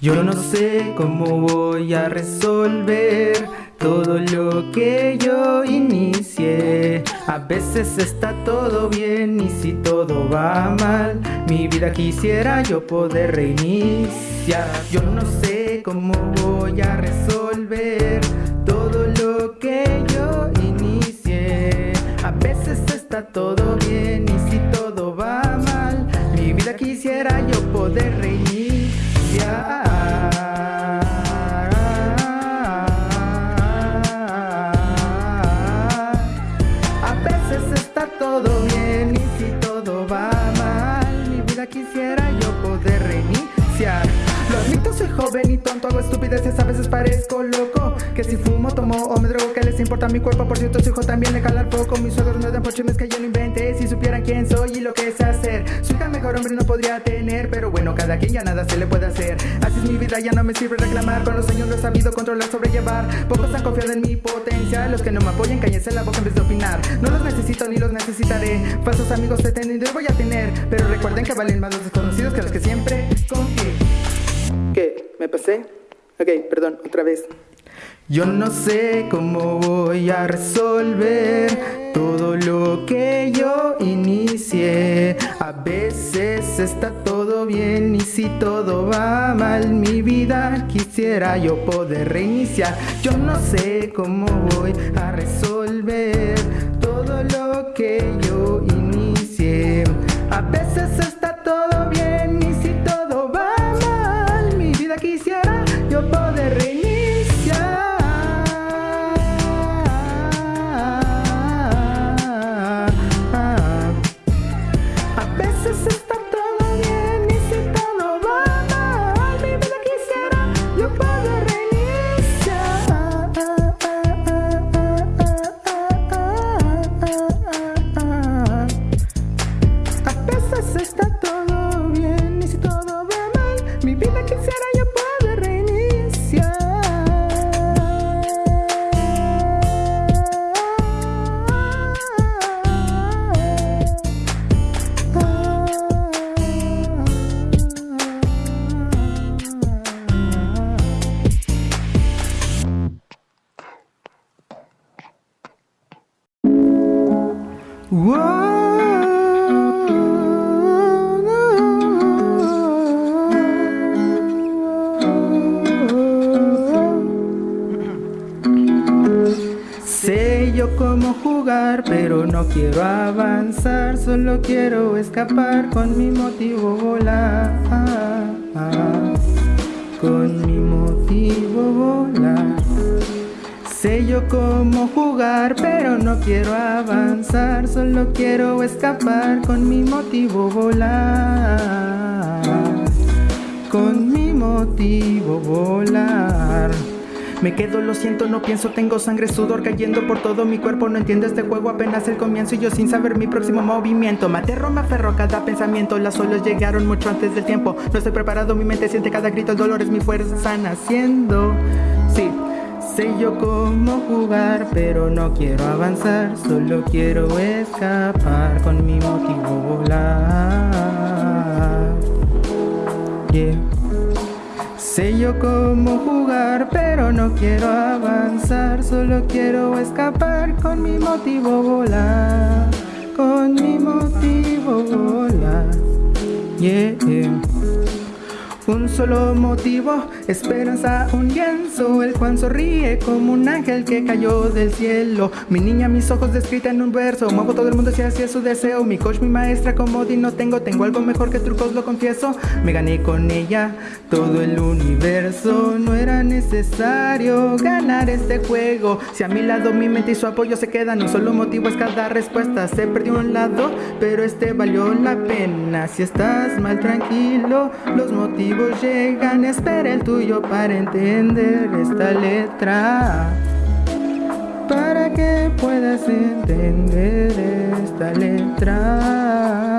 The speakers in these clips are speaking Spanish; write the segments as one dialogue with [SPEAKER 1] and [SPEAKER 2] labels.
[SPEAKER 1] Yo no sé cómo voy a resolver todo lo que yo inicié. A veces está todo bien y si todo va mal, mi vida quisiera yo poder reiniciar. Yo no sé cómo voy a resolver todo lo que yo inicié. A veces está todo bien y si todo va mal, mi vida quisiera yo poder reiniciar. Joven y tonto, hago estupideces, a veces parezco loco. Que si fumo, tomo o me drogo, que les importa mi cuerpo? Por cierto, su hijo también le jala el foco. Mis suegros no dan por chismes que yo no inventé Si supieran quién soy y lo que sé hacer. Su hija mejor hombre no podría tener Pero bueno, cada quien ya nada se le puede hacer. Así es mi vida, ya no me sirve reclamar. Con los años lo he sabido controlar, sobrellevar. Pocos han confiado en mi potencia. Los que no me apoyen, cállense la boca en vez de opinar. No los necesito ni los necesitaré. Falsos amigos he tenido y voy a tener. Pero recuerden que valen más los desconocidos que los que siempre confié ¿Qué? ¿Me pasé? Ok, perdón, otra vez. Yo no sé cómo voy a resolver todo lo que yo inicié. A veces está todo bien y si todo va mal, mi vida quisiera yo poder reiniciar. Yo no sé cómo voy a resolver todo lo que yo inicié. A veces está todo bien quisiera yo poder Sé yo cómo jugar, pero no quiero avanzar, solo quiero escapar con mi motivo volar. Con mi motivo volar. Sé yo cómo jugar, pero no quiero avanzar Solo quiero escapar con mi motivo volar Con mi motivo volar me quedo, lo siento, no pienso, tengo sangre, sudor cayendo por todo mi cuerpo. No entiendo este juego, apenas el comienzo Y yo sin saber mi próximo movimiento. Me aterro, me aferro cada pensamiento Las olas llegaron mucho antes del tiempo. No estoy preparado, mi mente siente cada grito El dolor es mi fuerza naciendo. Sí Sé yo cómo jugar, pero no quiero avanzar Solo quiero escapar con mi motivo volar. Sé yo cómo jugar, pero no quiero avanzar. Solo quiero escapar con mi motivo volar. Con mi motivo volar. Un solo motivo, esperanza, un lienzo El Juan sonríe como un ángel que cayó del cielo. Mi niña, mis ojos descrita en un verso Muevo todo el mundo si hacia su deseo. Mi coach, mi maestra, como di no tengo Tengo algo mejor que trucos, lo confieso. Me gané con ella todo el universo. No era necesario ganar este juego. Si a mi lado mi mente y su apoyo se quedan Un solo motivo es cada respuesta. Se perdió un lado, pero este valió la pena. Si estás mal, tranquilo, los motivos llegan, espera el tuyo para entender esta letra. Para que puedas entender esta letra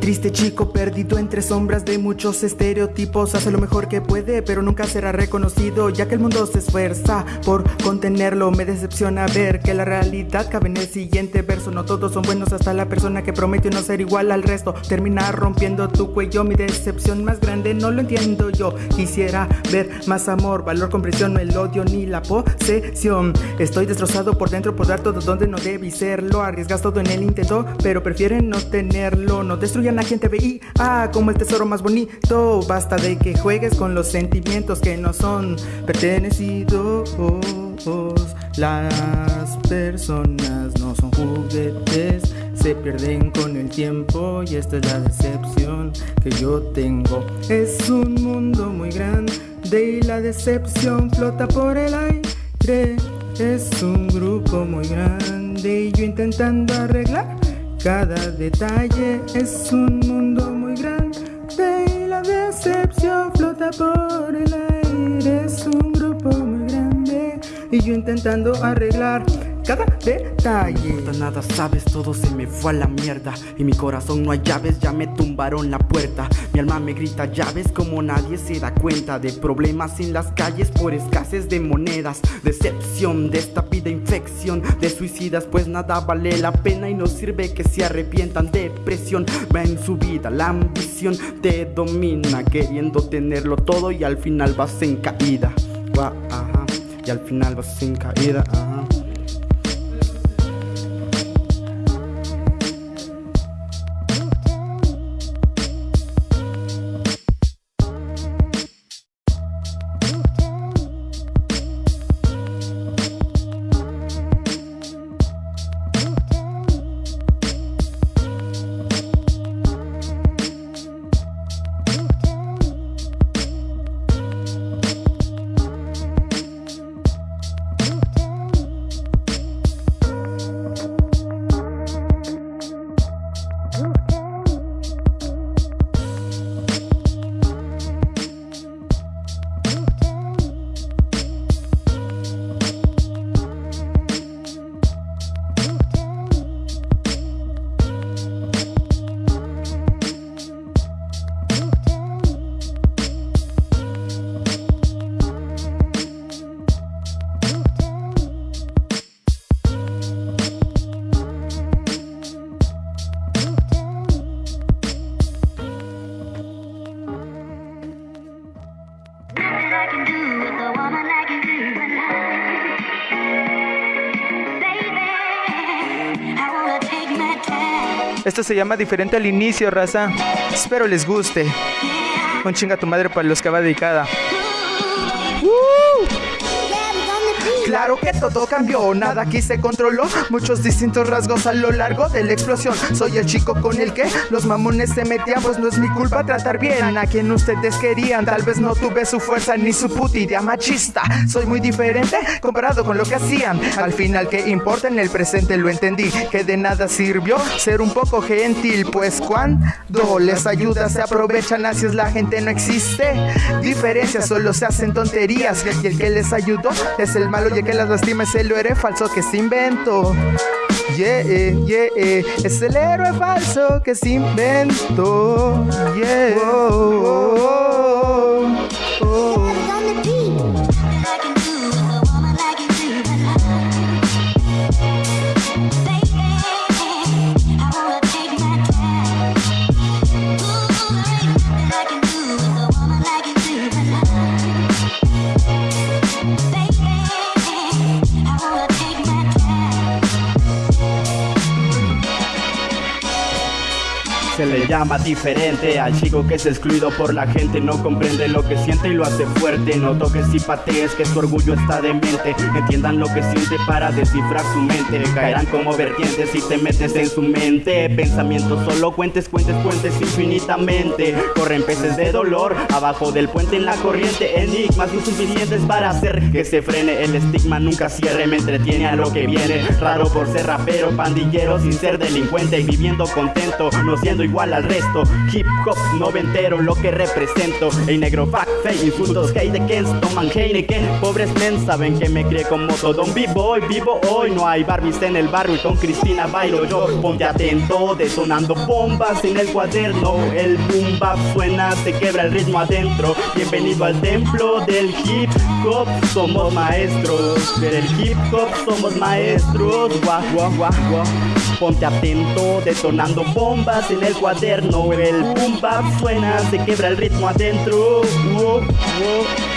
[SPEAKER 1] triste chico perdido entre sombras de muchos estereotipos. Hace lo mejor que puede pero nunca será reconocido Ya que el mundo se esfuerza por contenerlo. Me decepciona ver que la realidad cabe en el siguiente verso. No todos son buenos hasta la persona que prometió no ser igual al resto. Termina rompiendo tu cuello Mi decepción más grande no lo entiendo yo. Quisiera ver más amor, valor, comprensión No el odio ni la posesión. Estoy destrozado por dentro por dar todo donde no debí serlo. Arriesgas todo en el intento pero prefieren no tenerlo. No destruyan a quien te como el tesoro más bonito Basta de que juegues con los sentimientos que no son pertenecidos Las personas no son juguetes se pierden con el tiempo y esta es la decepción que yo tengo. Es un mundo muy grande y la decepción flota por el aire. Es un grupo muy grande y yo intentando arreglar cada detalle. Es un mundo muy grande y la decepción flota por el aire. Es un grupo muy grande y yo intentando arreglar cada detalle.
[SPEAKER 2] No nada sabes, todo se me fue a la mierda. Y mi corazón no hay llaves, ya me tumbaron la puerta. Mi alma me grita llaves como nadie se da cuenta. De problemas en las calles por escasez de monedas. Decepción de esta vida, infección de suicidas. Pues nada vale la pena y no sirve que se arrepientan. Depresión va en su vida, la ambición te domina. Queriendo tenerlo todo y al final vas en caída. Y al final vas en caída. Ajá.
[SPEAKER 1] Esto se llama diferente al inicio, raza. Espero les guste. Un chinga tu madre para los que va dedicada. Claro que todo cambió, nada aquí se controló. Muchos distintos rasgos a lo largo de la explosión. Soy el chico con el que los mamones se metían, pues no es mi culpa tratar bien a quien ustedes querían. Tal vez no tuve su fuerza ni su puta idea machista. Soy muy diferente comparado con lo que hacían. Al final, ¿qué importa? En el presente lo entendí. Que de nada sirvió ser un poco gentil, pues cuando les ayuda se aprovechan, así es la gente, no existe diferencias, solo se hacen tonterías. Y el que les ayudó es el malo y que las lastima es el héroe falso que se inventó. Yeah, yeah, es el héroe falso que se inventó. Yeah.
[SPEAKER 2] Se le llama diferente Al chico que es excluido por la gente No comprende lo que siente y lo hace fuerte. No toques y patees que su orgullo está demente Entiendan lo que siente para descifrar su mente. Caerán como vertientes si te metes en su mente. Pensamientos solo cuentes, cuentes, cuentes infinitamente. Corren peces de dolor abajo del puente en la corriente. Enigmas insuficientes para hacer que se frene. El estigma nunca cierre, me entretiene a lo que viene. Raro por ser rapero, pandillero sin ser delincuente viviendo contento, no siendo igual al resto. Hip hop noventero, lo que represento. El negro fuck, fake, insultos, hate de Kens, toman que Pobres men saben que me crié como todo un b-boy, vivo hoy. No hay Barbies en el barrio y con Cristina bailo yo. Ponte atento, detonando bombas en el cuaderno. El boom suena, se quebra el ritmo adentro. Bienvenido al templo del hip hop, somos maestros. Del hip hop somos maestros. Guau, guau, guau, guau. Ponte atento, detonando bombas en el cuaderno. El boom bap suena, se quebra el ritmo adentro.
[SPEAKER 1] Siento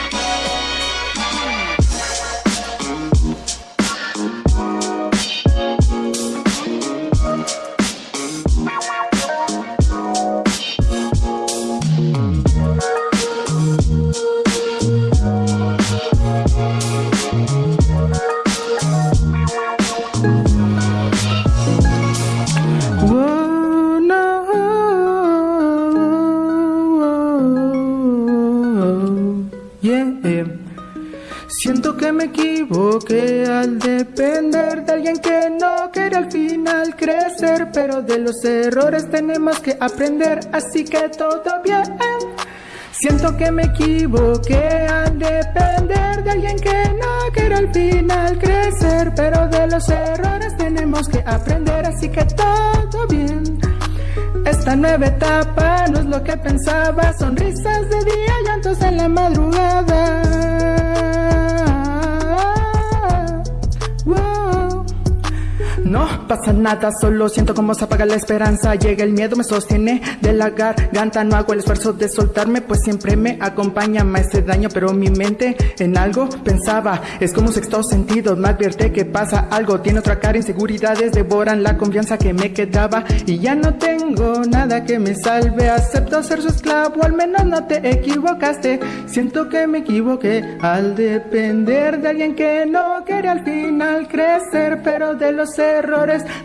[SPEAKER 1] al depender de alguien que no quiere al final crecer, pero de los errores tenemos que aprender, así que todo bien. Siento que me equivoqué al depender de alguien que no quiere al final crecer, pero de los errores tenemos que aprender, así que todo bien. Esta nueva etapa no es lo que pensaba, sonrisas de día, llantos en la madrugada. No pasa nada, solo siento como se apaga la esperanza. Llega el miedo, me sostiene de la garganta. No hago el esfuerzo de soltarme, pues siempre me acompaña. Hace daño, pero mi mente en algo pensaba. Es como un sexto sentido, me advierte que pasa algo. Tiene otra cara, inseguridades devoran la confianza que me quedaba. Y ya no tengo nada que me salve. Acepto ser su esclavo, al menos no te equivocaste. Siento que me equivoqué al depender de alguien que no quiere al final crecer, pero de los errores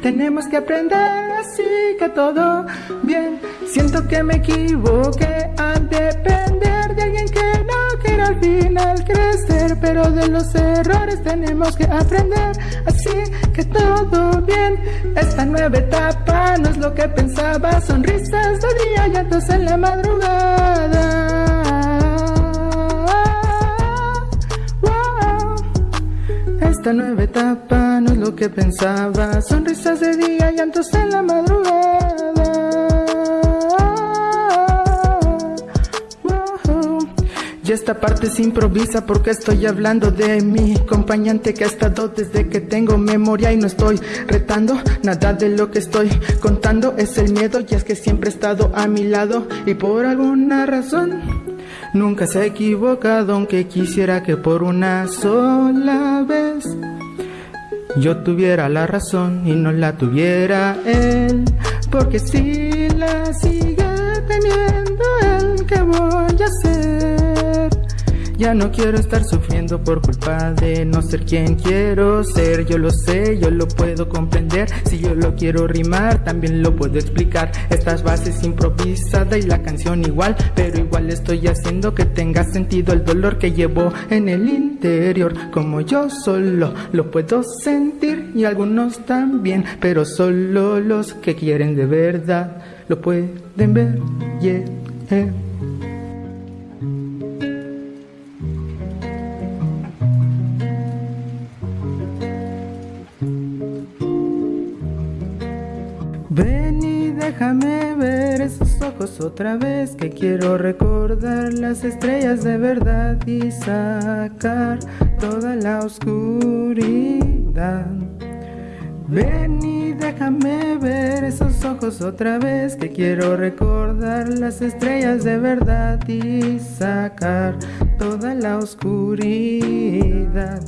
[SPEAKER 1] tenemos que aprender así que todo bien. Siento que me equivoqué al depender de alguien que no quiere al final crecer, pero de los errores tenemos que aprender así que todo bien. Esta nueva etapa no es lo que pensaba, sonrisas de día, llantos en la madrugada. Esta nueva etapa no es lo que pensaba. Sonrisas de día, llantos en la madrugada. Y esta parte se improvisa porque estoy hablando de mi acompañante que ha estado desde que tengo memoria y no estoy retando nada de lo que estoy contando. Es el miedo y es que siempre he estado a mi lado y por alguna razón nunca se ha equivocado aunque quisiera que por una sola vez yo tuviera la razón y no la tuviera él porque si la sigue teniendo él ¿qué voy a hacer? Ya no quiero estar sufriendo por culpa de no ser quien quiero ser. Yo lo sé, yo lo puedo comprender. Si yo lo quiero rimar, también lo puedo explicar. Estas bases improvisada y la canción igual Pero igual estoy haciendo que tenga sentido el dolor que llevo en el interior. Como yo solo lo puedo sentir y algunos también Pero solo los que quieren de verdad lo pueden ver, otra vez que quiero recordar las estrellas de verdad y sacar toda la oscuridad. Ven y déjame ver esos ojos otra vez que quiero recordar las estrellas de verdad y sacar toda la oscuridad.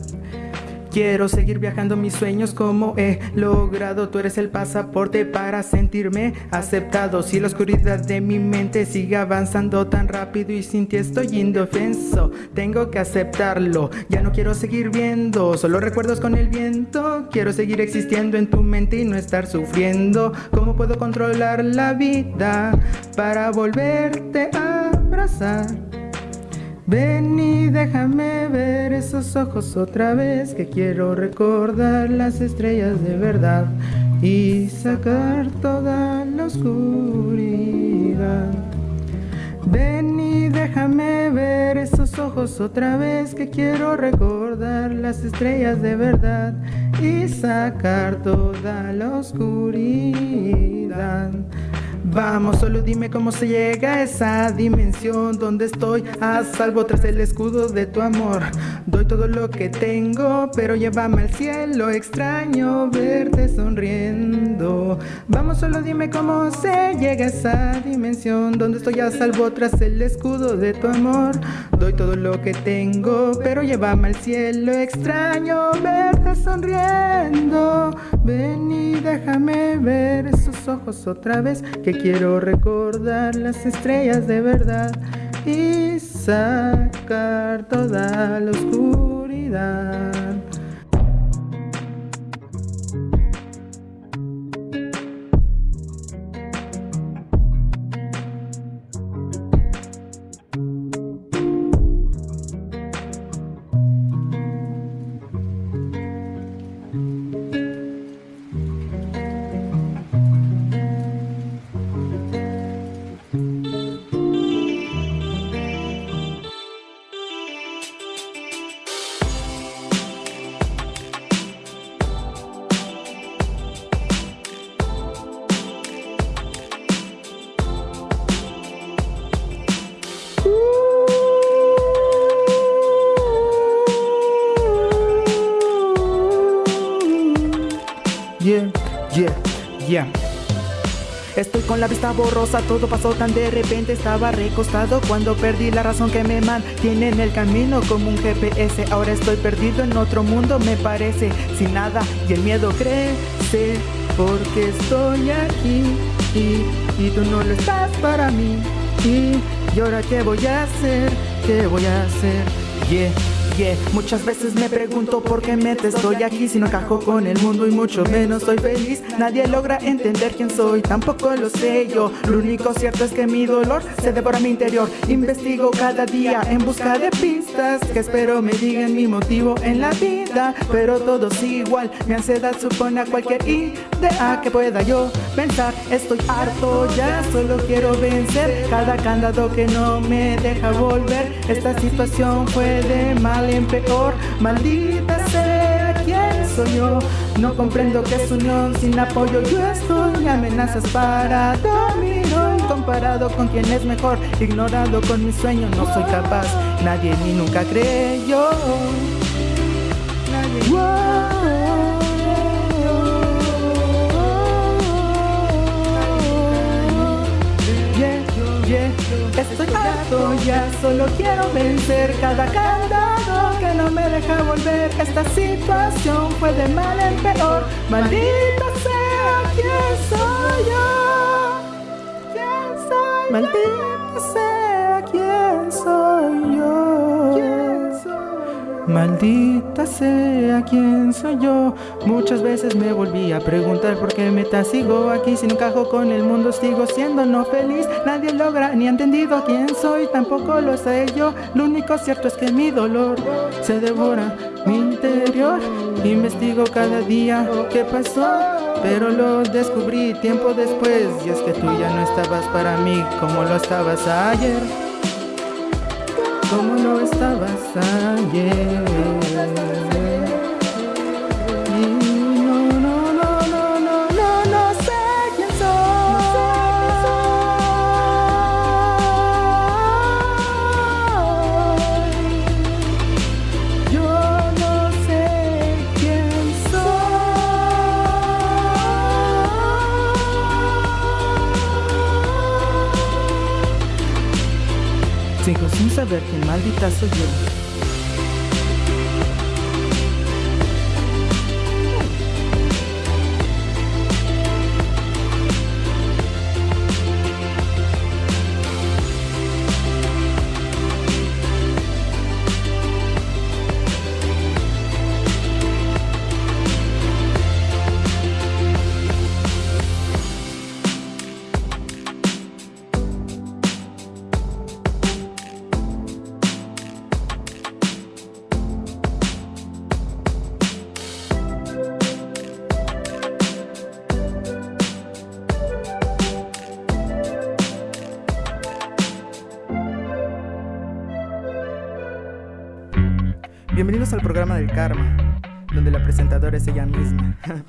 [SPEAKER 1] Quiero seguir viajando mis sueños como he logrado. Tú eres el pasaporte para sentirme aceptado. Si la oscuridad de mi mente sigue avanzando tan rápido y sin ti estoy indefenso Tengo que aceptarlo, ya no quiero seguir viendo Solo recuerdos con el viento. Quiero seguir existiendo en tu mente y no estar sufriendo. ¿Cómo puedo controlar la vida para volverte a abrazar? Ven y déjame ver esos ojos otra vez que quiero recordar las estrellas de verdad y sacar toda la
[SPEAKER 3] oscuridad. Ven y déjame ver esos ojos otra vez que quiero recordar las estrellas de verdad y sacar toda la oscuridad. Vamos, solo dime cómo se llega a esa dimensión donde estoy a salvo tras el escudo de tu amor. Doy todo lo que tengo, pero llévame al cielo. Extraño verte sonriendo. Vamos, solo dime cómo se llega a esa dimensión donde estoy a salvo tras el escudo de tu amor. Doy todo lo que tengo, pero llévame al cielo. Extraño verte sonriendo. Ven y déjame ver esos ojos otra vez que quiero recordar las estrellas de verdad y sacar toda la oscuridad.
[SPEAKER 1] Estoy con la vista borrosa, todo pasó tan de repente Estaba recostado cuando perdí la razón que me mantiene en el camino Como un GPS, ahora estoy perdido en otro mundo me parece Sin nada y el miedo crece Porque estoy aquí y, y tú no lo estás para mí. Y, y ahora qué voy a hacer, qué voy a hacer Yeah Muchas veces me pregunto por qué me estoy aquí si no encajo con el mundo y mucho menos soy feliz. Nadie logra entender quién soy, tampoco lo sé yo. Lo único cierto es que mi dolor se devora mi interior. Investigo cada día en busca de pistas que espero me digan mi motivo en la vida. Pero todo sigue igual, mi ansiedad supone a cualquier idea que pueda yo pensar. Estoy harto ya, solo quiero vencer cada candado que no me deja volver. Esta situación fue de mal en peor. Maldita sea quién soy yo. No comprendo que es unión sin apoyo. Yo estoy amenazas para hoy. Comparado con quien es mejor, ignorado con mis sueños, no soy capaz. Nadie ni nunca creyó. Nadie. Yeah. Estoy harto ya, solo quiero vencer cada candado que no me deja volver. Esta situación fue de mal en peor. Maldita sea, ¿quién soy yo? ¿Quién soy Maldita Maldita sea quién soy yo. Muchas veces me volví a preguntar por qué me sigo aquí. Si no encajo con el mundo, sigo siendo no feliz. Nadie logra ni ha entendido quién soy, tampoco lo sé yo. Lo único cierto es que mi dolor se devora mi interior. Investigo cada día qué pasó, pero lo descubrí tiempo después. Y es que tú ya no estabas para mí como lo estabas ayer como no estabas ayer. Sigo sin saber quién maldita
[SPEAKER 4] karma, donde la presentadora es ella misma.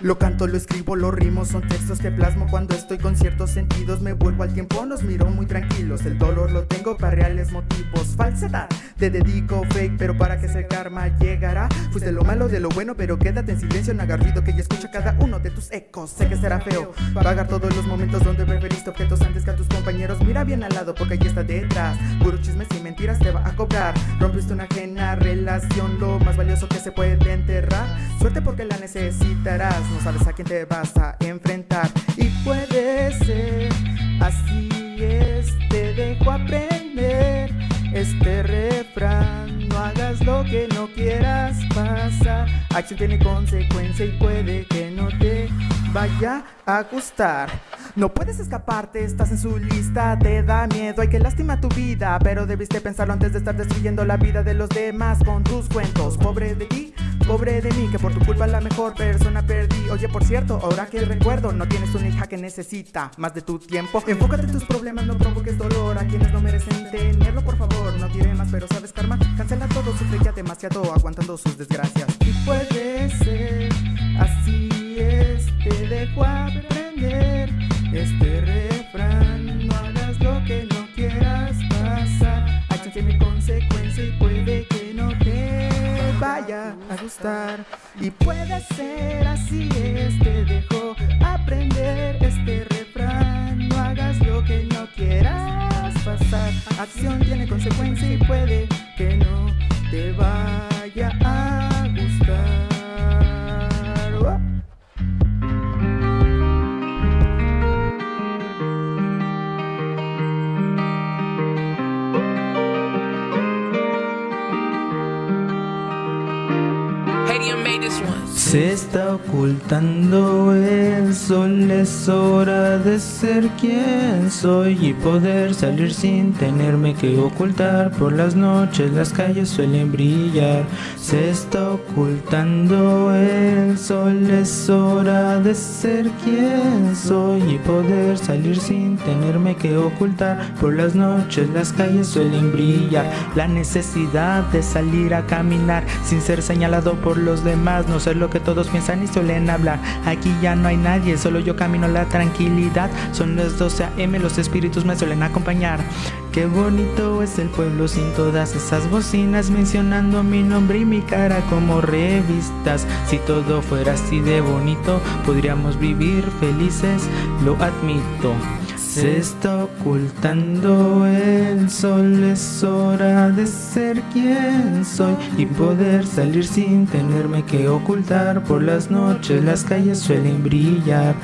[SPEAKER 4] Lo canto, lo escribo, lo rimo, son textos que plasmo cuando estoy con ciertos sentidos. Me vuelvo al tiempo, nos miro muy tranquilos. El dolor lo tengo para reales motivos. Falsedad, te dedico fake, pero para que ese karma llegará. Fuiste lo malo de lo bueno, pero quédate en silencio, no hagas ruido que ya escucha cada uno de tus ecos. Sé que será feo pagar todos los momentos donde preferiste objetos antes que a tus compañeros. Mira bien al lado porque allí está detrás. Puro chismes y mentiras te va a cobrar. Rompiste una ajena relación, lo más valioso que se puede enterrar. Suerte porque la necesitarás no sabes a quién te vas a enfrentar. Y puede ser así es, te dejo aprender este refrán. No hagas lo que no quieras pasar. Acción tiene consecuencia y puede que no te vaya a gustar. No puedes escaparte, estás en su lista, te da miedo, hay que lastimar tu vida, pero debiste pensarlo antes de estar destruyendo la vida de los demás con tus cuentos. Pobre de ti, pobre de mí, que por tu culpa la mejor persona perdí. Oye, por cierto, ahora que recuerdo, no tienes una hija que necesita más de tu tiempo. Enfócate en tus problemas, no provoques dolor a quienes no merecen tenerlo, por favor. No diré más, pero sabes, karma, cancela todo, sufre ya demasiado aguantando sus desgracias. Y puede ser así, es, te dejo aprender este refrán. Vaya a gustar. Y puede ser así, es, te dejo aprender este refrán. No hagas lo que no quieras pasar. Acción tiene consecuencia y puede que no te vaya a
[SPEAKER 1] Se está ocultando el sol, es hora de ser quien soy y poder salir sin tenerme que ocultar. Por las noches las calles suelen brillar. Se está ocultando el sol, es hora de ser quien soy y poder salir sin tenerme que ocultar. Por las noches las calles suelen brillar. La necesidad de salir a caminar sin ser señalado por los demás, no lo todos piensan y suelen hablar. Aquí ya no hay nadie, solo yo camino la tranquilidad. Son las 12 a.m., los espíritus me suelen acompañar. Qué bonito es el pueblo sin todas esas bocinas mencionando mi nombre y mi cara como revistas. Si todo fuera así de bonito, podríamos vivir felices, lo admito. Se está ocultando el sol, es hora de ser quien soy y poder salir sin tenerme que ocultar. Por las noches las calles suelen brillar.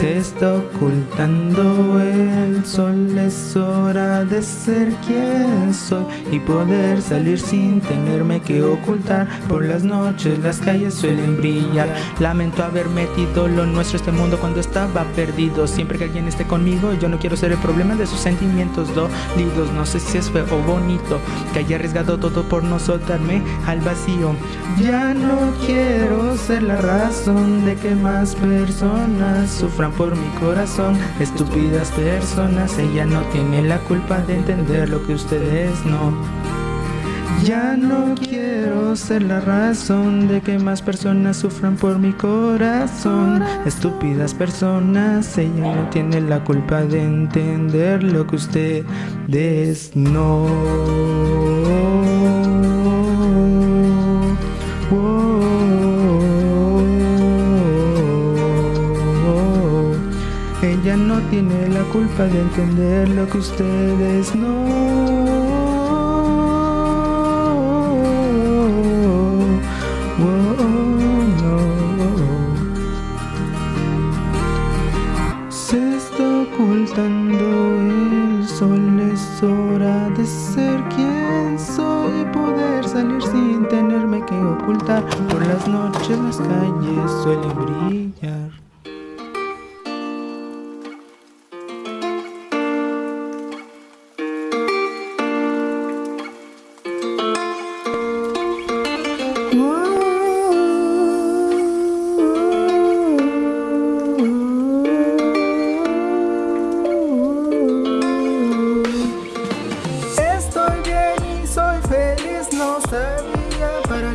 [SPEAKER 1] Se está ocultando el sol, es hora de ser quien soy y poder salir sin tenerme que ocultar. Por las noches las calles suelen brillar. Lamento haber metido lo nuestro este mundo cuando estaba perdido. Siempre que alguien esté conmigo, yo no quiero ser el problema de sus sentimientos dolidos. No sé si es feo o bonito que haya arriesgado todo por no soltarme al vacío. Ya no quiero ser la razón de que más personas sufran por mi corazón. Estúpidas personas, ella no tiene la culpa de entender lo que ustedes no. Ya no quiero ser la razón de que más personas sufran por mi corazón. Estúpidas personas, ella no tiene la culpa de entender lo que ustedes no. Tiene la culpa de entender lo que ustedes no.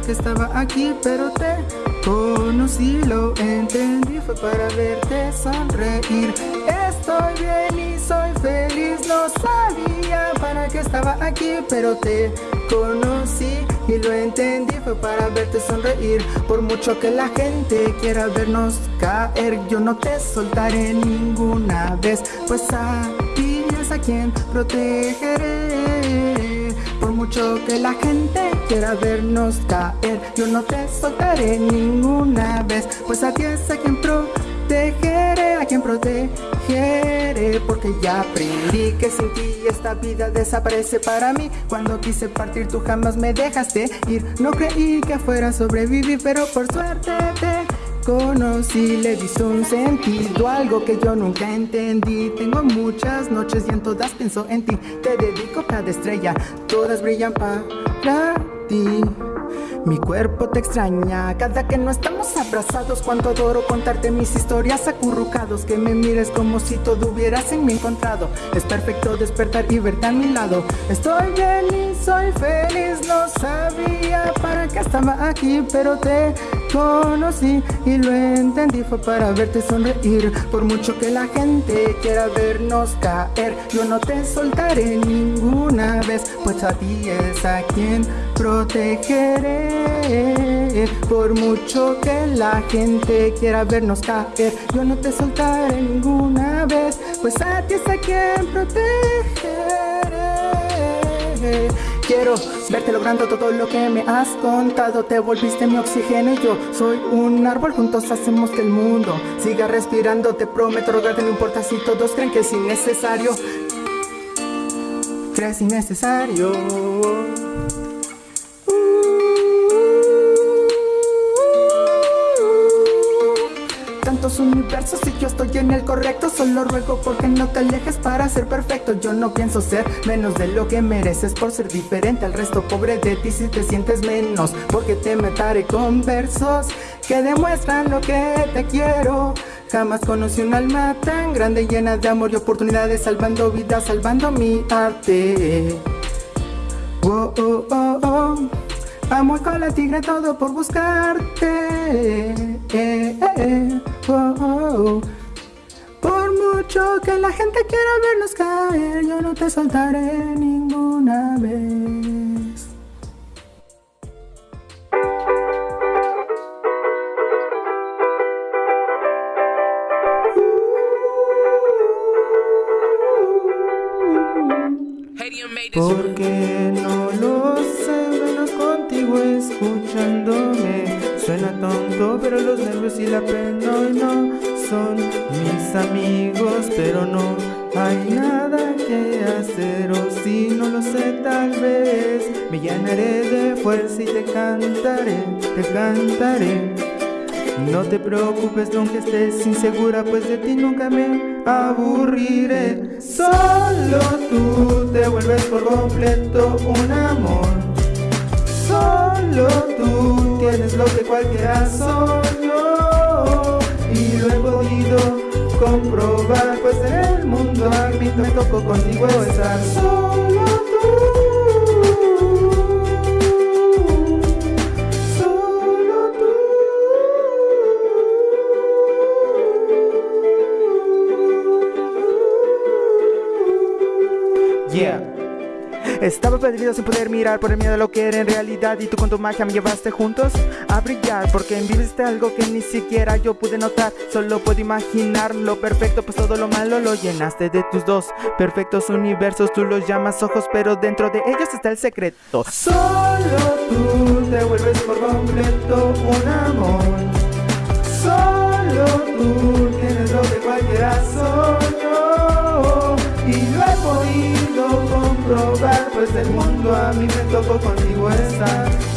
[SPEAKER 1] Que estaba aquí, pero te conocí, lo entendí, fue para verte sonreír. Estoy bien y soy feliz, no sabía para qué estaba aquí, pero te conocí y lo entendí, fue para verte sonreír. Por mucho que la gente quiera vernos caer, yo no te soltaré ninguna vez, pues a ti es a quien protegeré. Que la gente quiera vernos caer, yo no te soltaré ninguna vez, pues a ti es a quien protegeré, a quien protegeré, porque ya aprendí que sin ti esta vida desaparece para mí. Cuando quise partir tú jamás me dejaste ir, no creí que fuera a sobrevivir, pero por suerte te conocí, le diste un sentido, algo que yo nunca entendí. Tengo muchas noches y en todas pienso en ti. Te dedico cada estrella, todas brillan para ti. Mi cuerpo te extraña cada que no estamos abrazados. Cuánto adoro contarte mis historias acurrucados. Que me mires como si todo hubieras en mí encontrado. Es perfecto despertar y verte a mi lado. Estoy y soy feliz. No sabía para qué estaba aquí, pero te conocí y lo entendí. Fue para verte sonreír. Por mucho que la gente quiera vernos caer, yo no te soltaré ninguna vez. Pues a ti es a quien protegeré. Por mucho que la gente quiera vernos caer, yo no te soltaré ninguna vez, pues a ti es a quien protegeré. Quiero verte logrando todo lo que me has contado. Te volviste mi oxígeno y yo soy un árbol. Juntos hacemos que el mundo siga respirando. Te prometo rogarte, no importa si todos creen que es innecesario. Crees innecesario. Tantos universos y yo estoy en el correcto. Solo ruego porque no te alejes para ser perfecto. Yo no pienso ser menos de lo que mereces Por ser diferente al resto. Pobre de ti si te sientes menos Porque te metaré con versos que demuestran lo que te quiero. Jamás conocí un alma tan grande llena de amor y oportunidades Salvando vidas, salvando mi arte. Oh, oh, oh, oh. Amo con la tigre todo por buscarte. Eh, eh, eh, Por mucho que la gente quiera vernos caer, yo no te soltaré ninguna vez.
[SPEAKER 4] Porque no lo sé, menos contigo escuchándome. Tonto, pero los nervios y la pena hoy no son mis amigos, pero no hay nada que hacer. O si no lo sé, tal vez me llenaré de fuerza y te cantaré, te cantaré. No te preocupes aunque estés insegura, pues de ti nunca me aburriré. Solo tú te vuelves por completo un amor. Solo tú tienes lo que cualquiera soñó. Y lo he podido comprobar, pues en el mundo a mí me tocó contigo estar solo tú. Solo tú. Yeah.
[SPEAKER 1] Estaba perdido sin poder mirar por el miedo a lo que era en realidad Y tú con tu magia me llevaste juntos a brillar Porque viviste algo que ni siquiera yo pude notar Solo puedo imaginar lo perfecto pues todo lo malo lo llenaste de tus dos Perfectos universos tú los llamas ojos pero dentro de ellos está el secreto
[SPEAKER 4] Solo tú te vuelves por completo un amor. Solo tú tienes lo que cualquiera soñó. Comprobar, pues el mundo a mí me tocó contigo estar.